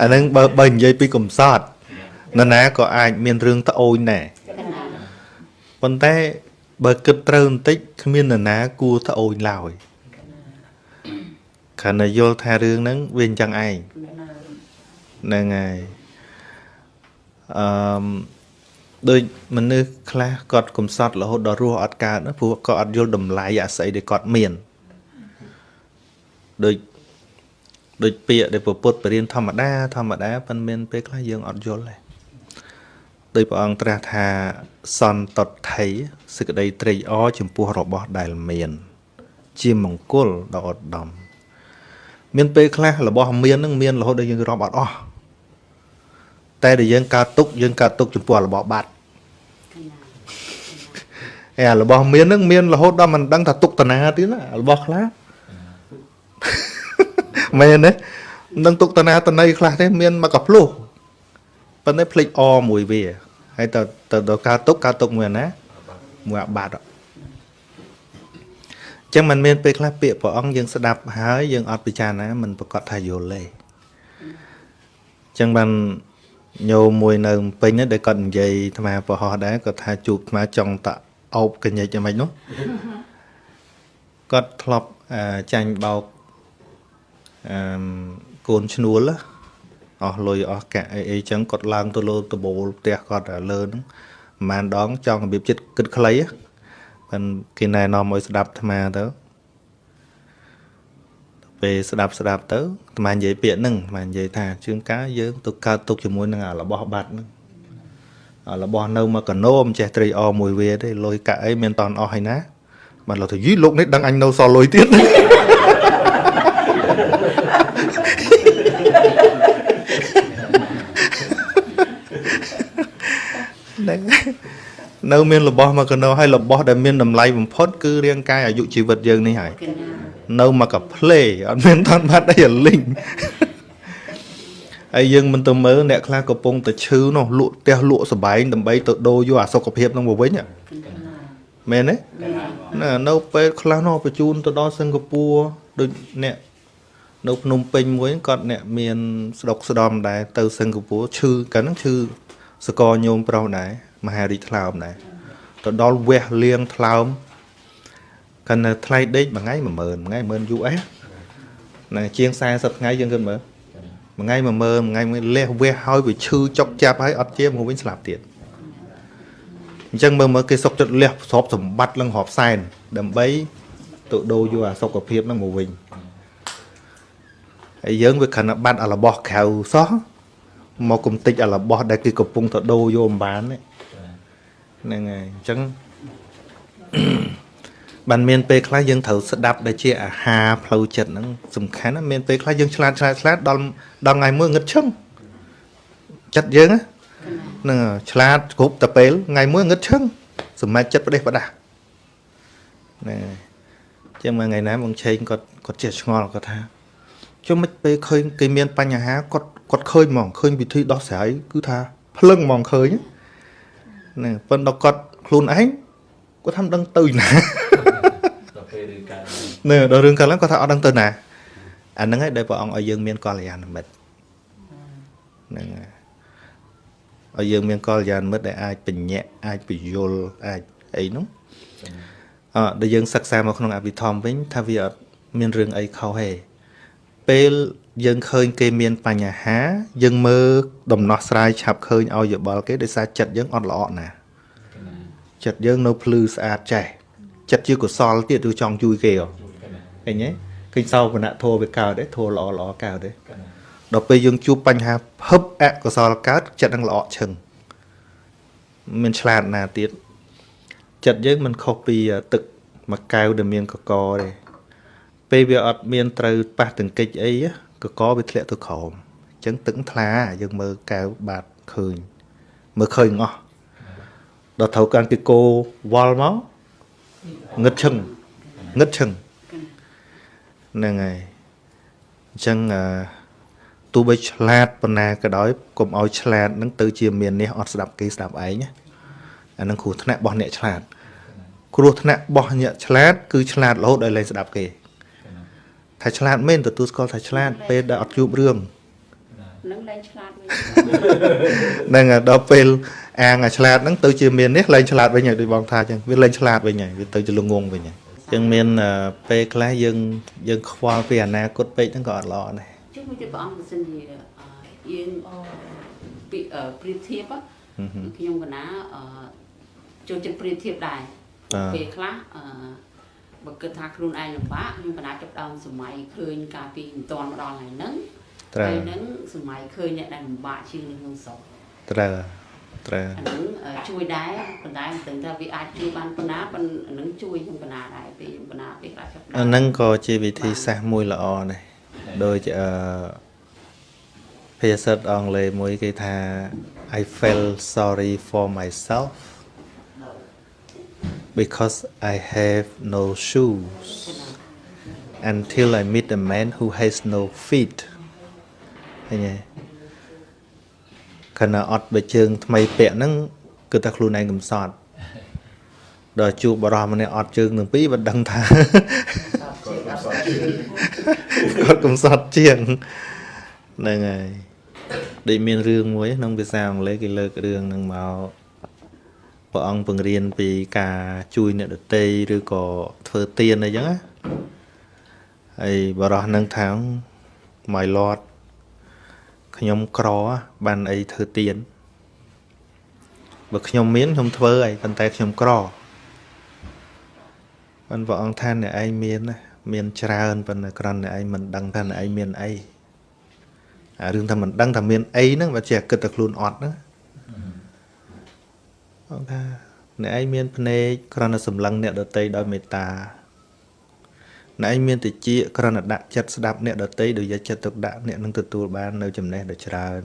អាហ្នឹងបើបើនិយាយពីកំសត់នរណាក៏អាចមានរឿងត្អូញដែរប៉ុន្តែបើគិតត្រូវបន្តិចគ្មាននរណាគួរត្អូញឡើយខណៈយល់ថារឿងហ្នឹងវាអញ្ចឹងឯងហ្នឹងហើយអឺមដូចមនុស្សខ្លះគាត់កំសត់រហូតដល់រស់អត់កើតណាព្រោះគាត់អត់យល់តម្លៃអាស័យដែលគាត់មានដូច ដូចពាក្យដែលពុទ្ធបរិញ្ញធម្មតា ធម្មតាប៉ុន្មានពេលខ្លះយើងអត់យល់ទេដោយព្រះអង្គត្រាស់ថាសន្តតថៃសេចក្តីត្រេកអរចំពោះរបស់ដែលមាន ជាមង្គលដ៏ឧត្តមមានពេលខ្លះរបស់មាននឹងមានរហូតដល់យើងរាប់អត់អស់តែដែលយើងកើតទុកយើងកើតទុកចំពោះរបស់បាត់ហើយរបស់មាននឹងមានរហូតដល់មិនដឹងថាទុកតាណាទៀតណារបស់ខ្លះ មែនទេមិនដឹងទុកតាណាតណៃខ្លះទេមានមកកភ្លោះប៉ុន្តែភ្លេចអមួយវាហើយទៅទៅដល់ការទុកការទុកមួយណាមួយអាបាត់អញ្ចឹងมันមានពេលខ្លះពាក្យព្រះអង្គយើងស្ដាប់ហើយយើងអត់ពិចារណាมันប្រកាសថាយល់ទេអញ្ចឹងបានញោមមួយនៅពេញហ្នឹងដែលគាត់និយាយអាត្មាប្រហោះដែរគាត់ថាជួបអាត្មាចង់តអោបកញ្ញិចយ៉ាងម៉េចនោះគាត់ធ្លាប់ចាញ់បោក អឺកូនឈ្នួលអស់លុយអស់កាក់អីអីចឹងគាត់ឡើងទៅលើដបូលផ្ទះគាត់លើហ្នឹងប្រហែលដងចង់របៀបចិត្តគិតខ្លីហ្នឹងគេណែនាំឲ្យស្ដាប់អាត្មាទៅពេលស្ដាប់ស្ដាប់ទៅអាត្មានិយាយពាក្យហ្នឹងអាត្មានិយាយថាជឿនកាយើងទៅកើតទុកជាមួយនឹងរបស់បាត់ហ្នឹងរបស់នៅមកកណោមចេះត្រីអមួយវាទេលុយកាក់អីមានតន់អស់ហើយណាបានលោកទៅយីលោកនេះដឹងអញនៅសល់លុយទៀត ហ្នឹងនៅមានរបស់មកកណោហើយរបស់ដែលមានតម្លៃបំផុតគឺរាងកាយអាយុជីវិតយើងនេះហើយនៅមកកាផ្លេអត់មានថនបាត់អីអាលីងហើយយើងមិនទៅមើលអ្នកខ្លះកំពុងតែឈឺនោះលក់ផ្ទះលក់សបែងដើម្បីទៅដូរយកអាសុខភាពនឹងមកវិញមែនទេណានៅពេលខ្លះនោះបញ្ជូនទៅដល់សិង្ហបុរីដូចអ្នកនៅភ្នំពេញមួយគាត់អ្នកមានស្ដុកស្ដំដែរទៅសិង្ហបុរីឈឺកាលហ្នឹងឈឺសកលញោមប្រុសដែរ មហារីថ្លើមដែរទៅដល់វះលៀងថ្លើមកាលនៅថ្លៃដេកមួយថ្ងៃ10000មួយថ្ងៃ10000 US ណាជាង40ថ្ងៃយើងគិតមើលមួយថ្ងៃ10000មួយថ្ងៃមួយលះវះហើយវាឈឺចុកចាប់ហើយអត់ជាមកវិញស្លាប់ទៀតអញ្ចឹងមើលមើលគេសុកចិត្តលះទ្រព្យសម្បត្តិលឹងរាប់សែនដើម្បីទៅដូរយកអាសុខភាពហ្នឹងមកវិញហើយយើងវាគ្រាន់តែបាត់អារបស់ក្រៅសោះមកគំតិចអារបស់ដែលគេកំពុងទៅដូរយកអំបាន ហ្នឹងហើយអញ្ចឹងបានមានពេលខ្លះយើងត្រូវស្ដាប់ដែលជាអាហារផ្លូវចិត្តហ្នឹងសំខាន់ណាមានពេលខ្លះយើងឆ្លាតឆ្លាតឆ្លាតដល់ដល់ថ្ងៃមួយងឹតឈឹងចិត្តយើងហ្នឹងឆ្លាតគ្រប់តែពេលថ្ងៃមួយងឹតឈឹងសម្រាប់ចិត្តប្រទេសប្រដាស់ណែចឹងមួយថ្ងៃណាបងឆេងគាត់គាត់ចេះឆ្ងល់គាត់ថាជុំមិនពេលឃើញគេមានបញ្ហាគាត់គាត់ឃើញហ្មងឃើញវិធីដោះស្រាយគឺថាភ្លឹងហ្មងឃើញហ្នឹង ប៉ុន្តែគាត់ខ្លួនឯងគាត់ថាមិនដឹងទៅណាដល់ពេលរឿងកើតនៅដល់រឿងកើតឡើងគាត់ថាអត់ដឹងទៅណាអាហ្នឹងហើយដែលព្រះអង្គឲ្យយើងមានកល្យាណមិត្តហ្នឹងហើយឲ្យយើងមានកល្យាណមិត្តដែលអាចបញ្ញាក់អាចពយល់អាចអីនោះអឺដែលយើងសិក្សាមកក្នុងអភិធម្មវិញថាវាអត់មានរឿងអីខុសទេពេល យើងឃើញគេមានបញ្ហា យើងមើលដំណោះស្រាយឆាប់ឃើញឲ្យយោបល់គេដោយសារចិត្តយើងអត់ល្អណាចិត្តយើងនៅភ្លឺស្អាតចេះចិត្តជាកុសលទៀតឬចង់ជួយគេហ៎ឃើញទេឃើញសោបនៈធัวវាកើតទេធัวល្អល្អកើតទេដល់ពេលយើងជួបបញ្ហាភឹបអកុសលកើតចិត្តនឹងល្អឈឹងមានឆ្លាតណាទៀតចិត្តយើងមិនខុសពីទឹកមួយកែវដែលមានកកទេពេលវាអត់មានត្រូវប៉ះទង្គិចអី កកវាធ្លាក់ទៅក្រោមអញ្ចឹងទឹកថ្លាយើងមើលកែវបាតឃើញមើលឃើញអស់ដល់ត្រូវកាន់ពីគោវល់មកងឹតឈឹងងឹតឈឹងហ្នឹងហើយអញ្ចឹងទោះបីឆ្លាតប៉ុណ្ណាក៏ដោយកុំឲ្យឆ្លាតនឹងទៅជាមាននេះអត់ស្ដាប់គេស្ដាប់ឯងណាអានឹងគ្រោះថ្នាក់របស់អ្នកឆ្លាត គ្រោះថ្នាក់របស់អ្នកឆ្លាត គឺឆ្លាតរហូតដល់លែងស្ដាប់គេ ថាឆ្លាតមែនទទួលស្គាល់ថាឆ្លាតពេលដែលអត់ជួបរឿងនឹងលែងឆ្លាតវិញហ្នឹងហើយដល់ពេលអាងអាឆ្លាតហ្នឹងទៅជាមាននេះលែងឆ្លាតវិញហើយដូចបងថាអញ្ចឹងវាលែងឆ្លាតវិញហើយវាទៅជាល្ងងវិញហើយអញ្ចឹងមានអឺពេលខ្លះយើងយើងខ្វល់ពីអនាគតពេកហ្នឹងក៏អត់ល្អដែរជុំមួយទៀតព្រះអង្គបើសិនជាអឺយើងពីអឺប្រៀបធៀបណាខ្ញុំកណាអឺចូលចិត្តប្រៀបធៀបដែរបាទពេលខ្លះអឺ បើគិតថាខ្លួនឯងលំបាកខ្ញុំកណាចាប់ផ្ដើមសម័យឃើញកាលពីមិនទាន់មកដល់ថ្ងៃហ្នឹងត្រូវពេលហ្នឹងសម័យឃើញអ្នកដែលលំបាកជាងនៅក្នុងស្រុកត្រូវត្រូវអាហ្នឹងអឺជួយដែរប៉ុន្តែមិនដឹងថាវាអាចជួយបានប៉ុណ្ណាប៉ុន្តែអាហ្នឹងជួយខ្ញុំកណាដែរពេលខ្ញុំកណាពេលខ្លះចាប់ផ្ដើអាមហ្នឹងក៏ជាវិធីសាស្ត្រមួយល្អដែរដូចអឺភាសាអង់គ្លេសមួយគេថា I felt sorry for myself because I have no shoes until I meet a man who has no feet ឃើញទេខណៈអត់បើជើងថ្មីពាក់ហ្នឹងគឺតែខ្លួនឯងកំសត់ដល់ជួបបរិះម្នាក់អត់ជើងទាំងពីរមិនដឹងថាគាត់កំសត់ជាងហ្នឹងហើយដូចមានរឿងមួយក្នុងភាសាអង់គ្លេសគេលើករឿងហ្នឹងមក ព្រះអង្គបង្រៀនពីការជួយអ្នកដទៃឬក៏ធ្វើទានអីចឹងណាហើយបរោះហ្នឹងថា my lord ខ្ញុំក្របានអីធ្វើទានបើខ្ញុំមានខ្ញុំធ្វើហើយប៉ុន្តែខ្ញុំក្របានព្រះអង្គថាអ្នកឯងមានណាមានច្រើនប៉ុន្តែគ្រាន់តែឯងមិនដឹងថាអ្នកឯងមានអីអារឿងថាមិនដឹងថាមានអីហ្នឹងបើជាគិតតែខ្លួនអត់ណាអង្គថាអ្នកឯងមានភ្នែកគ្រាន់តែសម្លឹងអ្នកដតីដោយមេត្តាអ្នកឯងមានតិចគ្រាន់តែដាក់ចិត្តស្ដាប់អ្នកដតីដោយយកចិត្តទុកដាក់អ្នកនឹងទទួលបាននៅចំណេះដ៏ច្រើន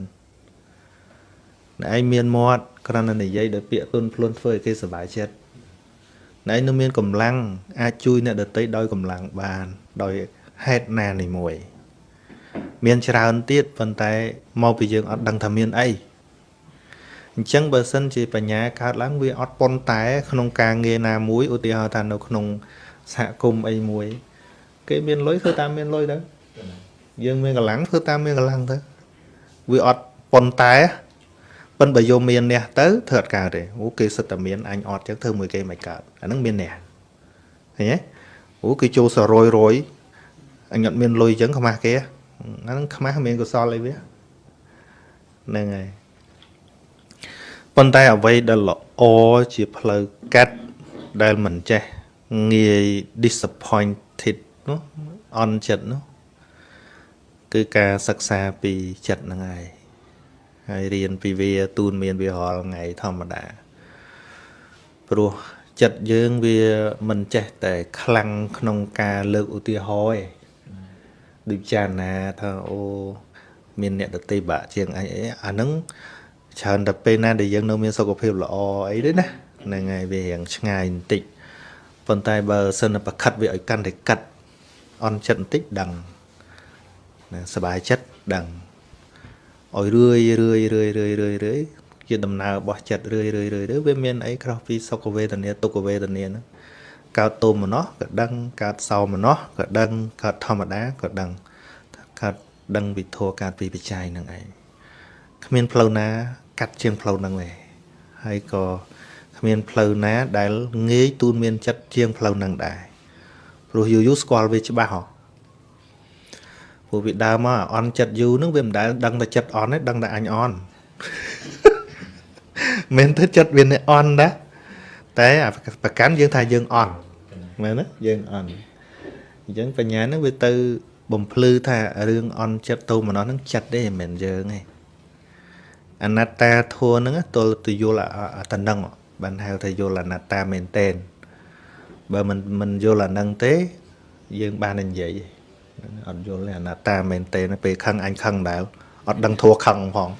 អ្នកឯងមានមាត់គ្រាន់តែនិយាយដោយពាក្យទុនភ្លុនធ្វើឲ្យគេសប្បាយចិត្តអ្នកឯងនៅមានកម្លាំងអាចជួយអ្នកដតីដោយកម្លាំងបាន ដោយហេតុណានេះមួយ មានច្រើនទៀតប៉ុន្តែមកពីយើងអត់ដឹងថាមានអី អញ្ចឹងបើសិនជាបញ្ញាកើតឡើងវាអត់ប៉ុនតែ ក្នុងការងារណាមួយឧទាហរណ៍ថានៅក្នុងសហគមន៍អីមួយ គេមានលុយធ្វើតាមមានលុយទៅយើងមានកម្លាំងធ្វើតាមមានកម្លាំងទៅវាអត់ប៉ុនតែប៉ិនបើយកមានអ្នកទៅធ្វើអត់កើតទេអូគេសិតតែមានអញអត់ចឹងធ្វើមួយគេមិនកើតអាហ្នឹងមានអ្នកឃើញទេអូគេចូលសរយរយអញអត់មានលុយចឹងខ្មាស់គេអាហ្នឹងខ្មាស់មានកុសលអីវាហ្នឹងហើយ ប៉ុន្តែអ្វីដែលល្អជាផ្លូវកាត់ដែលមិនចេះងាយ disappointed នោះអន់ចិត្តនោះគឺការសិក្សាពីចិត្តហ្នឹងហើយហើយរៀនពីវាទូនមានវារាល់ថ្ងៃធម្មតាព្រោះចិត្តយើងវាមិនចេះតែខ្លាំងក្នុងការលើកឧទាហរណ៍ឯងដូចចារណាថាអូមានអ្នកដតីបាក់ជាងអញអីអាហ្នឹង ច្រើនតែពេលណាដែលយើងនៅមានសុខភាពល្អអីទេណាហ្នឹងហើយវារៀងឆ្ងាយបន្តិចប៉ុន្តែបើសិនតែប្រខិតវាឲ្យកាន់តែកាត់អន់ចិត្តបន្តិចដឹងណាសบายចិត្តដឹងឲ្យរឿយរឿយរឿយរឿយរឿយរឿយជាដំណើររបស់ចិត្តរឿយរឿយរឿយរឿយវាមានអីក្រោះពីសុខវេទនាទុក្ខវេទនាហ្នឹងកើតទុំម្នោះក៏ដឹងកើតសោមម្នោះក៏ដឹងកើតធម្មតាក៏ដឹងកើតដឹងវិធัวកើតពីបច្ច័យហ្នឹងឯងគ្មានផ្លូវណា កាត់ជាងផ្លូវហ្នឹងទេហើយក៏គ្មានផ្លូវណា ដែលងាយទូនមានចិត្តជាងផ្លូវហ្នឹងដែរព្រោះយូរយូរស្គាល់វាច្បាស់ហ៎ព្រោះវាដើមមកអន់ចិត្តយូរហ្នឹងវាមិនដែលដឹងតែចិត្តអន់ទេដឹងតែអញអន់មិនទៅចិត្តវានេះអន់ដែរតែអាប្រកាន់យើងថាយើងអន់មែនទេយើងអន់អញ្ចឹងបញ្ញាហ្នឹងវាទៅបំភ្លឺថារឿងអន់ចិត្តទៅម្នោះហ្នឹងចិត្តទេមិនមែនយើងទេ អនត្តាធัวហ្នឹងទល់ទៅយល់អាអាតំណឹងបានហៅថាយល់អនត្តាមែនតែនបើមិនមិនយល់អាហ្នឹងទេ យើងបានតែនិយាយទេអត់យល់ទេអនត្តាមែនតែនពេលខឹងអញខឹងដែរអត់ដឹងធัวខឹងផង